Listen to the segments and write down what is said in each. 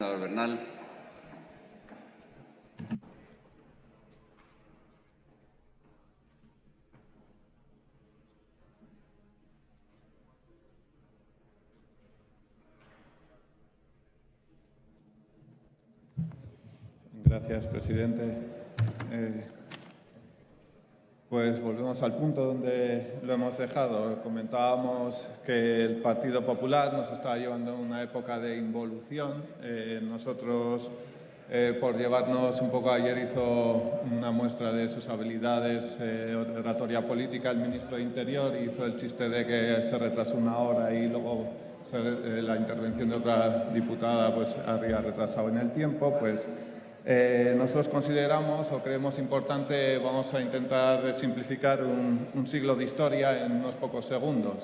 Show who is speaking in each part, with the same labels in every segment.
Speaker 1: Senador Bernal.
Speaker 2: Gracias, presidente. Eh, pues volvemos al punto donde lo hemos dejado. Comentábamos que el Partido Popular nos estaba llevando a una época de involución. Eh, nosotros, eh, por llevarnos un poco ayer, hizo una muestra de sus habilidades eh, oratoria política el ministro de Interior, hizo el chiste de que se retrasó una hora y luego la intervención de otra diputada pues había retrasado en el tiempo. pues eh, nosotros consideramos o creemos importante, vamos a intentar simplificar un, siglo de historia en unos pocos segundos.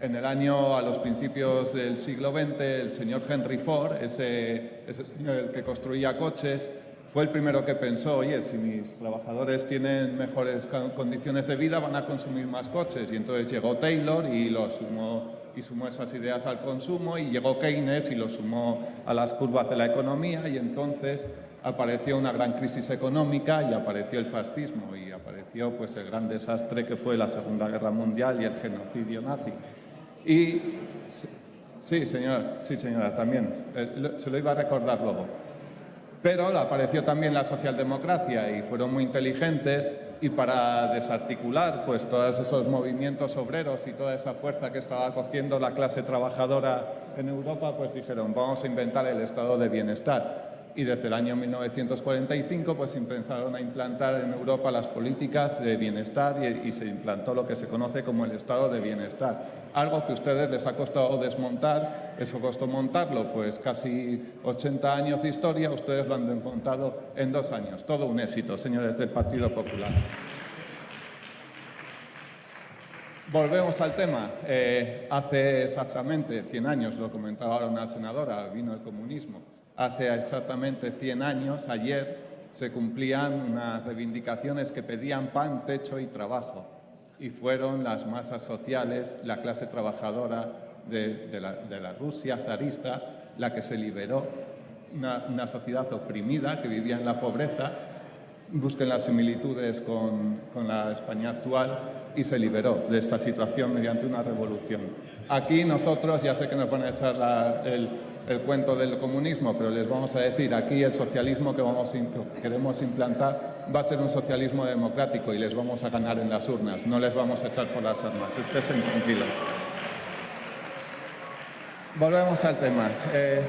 Speaker 2: En el año, a los principios del siglo XX, el señor Henry Ford, ese, ese señor que construía coches, fue el primero que pensó, oye, si mis trabajadores tienen mejores condiciones de vida, van a consumir más coches. Y entonces llegó Taylor y, lo sumó, y sumó esas ideas al consumo, y llegó Keynes y lo sumó a las curvas de la economía, y entonces apareció una gran crisis económica y apareció el fascismo y apareció pues, el gran desastre que fue la Segunda Guerra Mundial y el genocidio nazi. Y sí, señora, sí, señora, también, eh, se lo iba a recordar luego. Pero apareció también la socialdemocracia y fueron muy inteligentes y para desarticular pues, todos esos movimientos obreros y toda esa fuerza que estaba cogiendo la clase trabajadora en Europa, pues dijeron, vamos a inventar el estado de bienestar y desde el año 1945 pues empezaron a implantar en Europa las políticas de bienestar y, se implantó lo que se conoce como el estado de bienestar. Algo que a ustedes les ha costado desmontar, eso costó montarlo, pues casi 80 años de historia, ustedes lo han desmontado en dos años. Todo un éxito, señores del Partido Popular. Volvemos al tema. Eh, hace exactamente 100 años, lo comentaba ahora una senadora, vino el comunismo. Hace exactamente 100 años, ayer, se cumplían unas reivindicaciones que pedían pan, techo y trabajo. Y fueron las masas sociales, la clase trabajadora de, la, Rusia zarista, la que se liberó. Una, sociedad oprimida que vivía en la pobreza, busquen las similitudes con, con la España actual y se liberó de esta situación mediante una revolución. Aquí nosotros, ya sé que nos van a echar el, el cuento del comunismo, pero les vamos a decir, aquí el socialismo que vamos queremos implantar va a ser un socialismo democrático y les vamos a ganar en las urnas, no les vamos a echar por las armas, estén tranquilos. Volvemos al tema. Eh,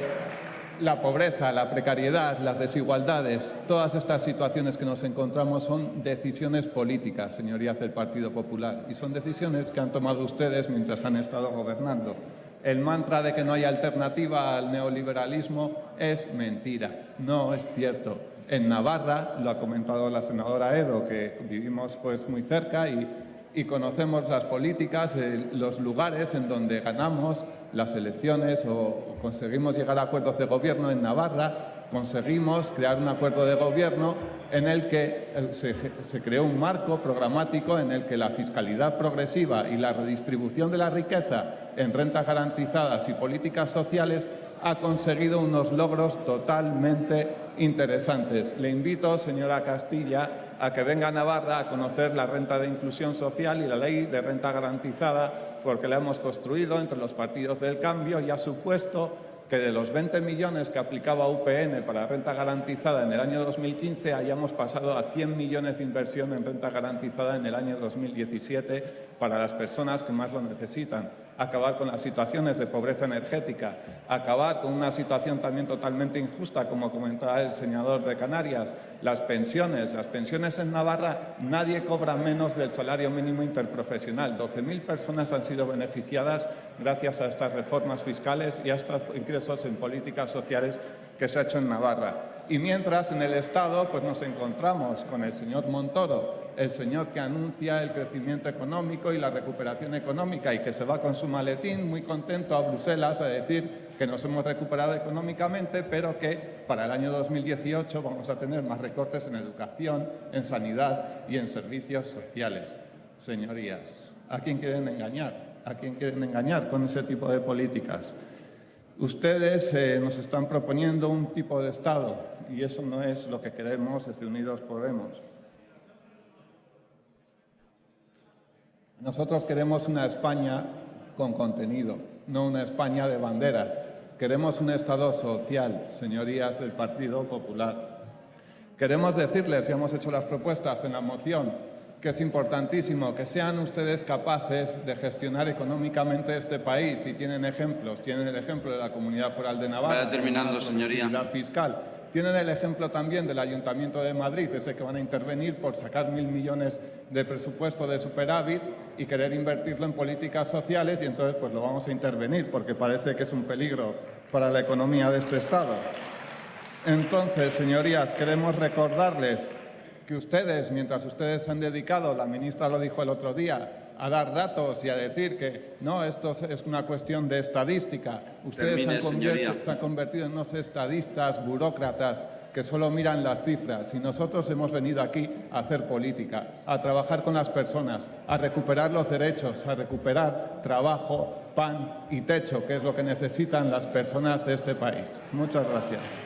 Speaker 2: la pobreza, la precariedad, las desigualdades, todas estas situaciones que nos encontramos son decisiones políticas, señorías del Partido Popular, y son decisiones que han tomado ustedes mientras han estado gobernando el mantra de que no hay alternativa al neoliberalismo es mentira, no es cierto. En Navarra, lo ha comentado la senadora Edo, que vivimos pues muy cerca y, conocemos las políticas, eh, los lugares en donde ganamos las elecciones o conseguimos llegar a acuerdos de gobierno en Navarra, conseguimos crear un acuerdo de gobierno en el que eh, se, creó un marco programático en el que la fiscalidad progresiva y la redistribución de la riqueza en rentas garantizadas y políticas sociales ha conseguido unos logros totalmente interesantes. Le invito, señora Castilla, a que venga a Navarra a conocer la renta de inclusión social y la ley de renta garantizada, porque la hemos construido entre los partidos del cambio y ha supuesto que de los 20 millones que aplicaba UPN para renta garantizada en el año 2015 hayamos pasado a 100 millones de inversión en renta garantizada en el año 2017 para las personas que más lo necesitan acabar con las situaciones de pobreza energética, acabar con una situación también totalmente injusta, como comentaba el senador de Canarias, las pensiones. Las pensiones en Navarra nadie cobra menos del salario mínimo interprofesional. 12.000 personas han sido beneficiadas gracias a estas reformas fiscales y a estos ingresos en políticas sociales que se ha hecho en Navarra. Y mientras en el Estado pues nos encontramos con el señor Montoro, el señor que anuncia el crecimiento económico y la recuperación económica y que se va con su maletín muy contento a Bruselas a decir que nos hemos recuperado económicamente, pero que para el año 2018 vamos a tener más recortes en educación, en sanidad y en servicios sociales. Señorías, ¿a quién quieren engañar? ¿A quién quieren engañar con ese tipo de políticas? Ustedes eh, nos están proponiendo un tipo de Estado y eso no es lo que queremos desde Unidos Podemos. Nosotros queremos una España con contenido, no una España de banderas. Queremos un Estado social, señorías del Partido Popular. Queremos decirles, y hemos hecho las propuestas en la moción, que es importantísimo que sean ustedes capaces de gestionar económicamente este país. Y tienen ejemplos, tienen el ejemplo de la Comunidad Foral de Navarra.
Speaker 1: Vaya terminando, señoría.
Speaker 2: fiscal. Tienen el ejemplo también del Ayuntamiento de Madrid, ese que van a intervenir por sacar mil millones de presupuesto de superávit y querer invertirlo en políticas sociales y entonces pues lo vamos a intervenir porque parece que es un peligro para la economía de este Estado. Entonces, señorías, queremos recordarles que ustedes, mientras ustedes se han dedicado, la ministra lo dijo el otro día, a dar datos y a decir que no, esto es una cuestión de estadística. Ustedes
Speaker 1: Termine,
Speaker 2: se, han
Speaker 1: señoría.
Speaker 2: se han convertido en unos estadistas, burócratas, que solo miran las cifras. Y nosotros hemos venido aquí a hacer política, a trabajar con las personas, a recuperar los derechos, a recuperar trabajo, pan y techo, que es lo que necesitan las personas de este país. Muchas gracias.